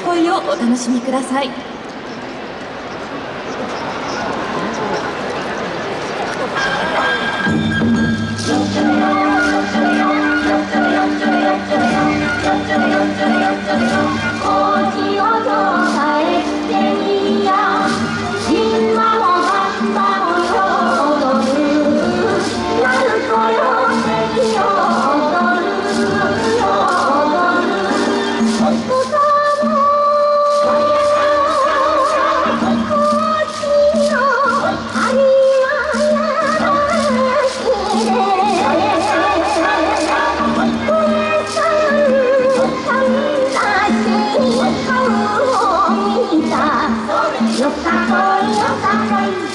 恋をお楽しみください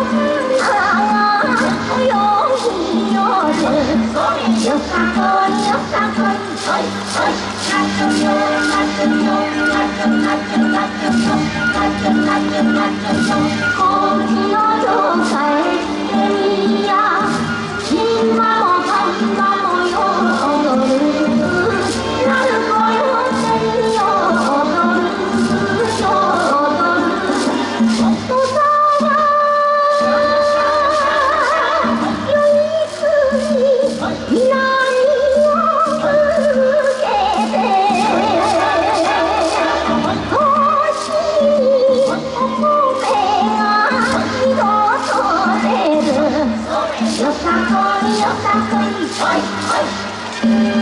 啊，我用音乐，做你做你做你做你，拉住手，拉住手，拉住拉住拉住手，拉住拉住拉住手。oh, you.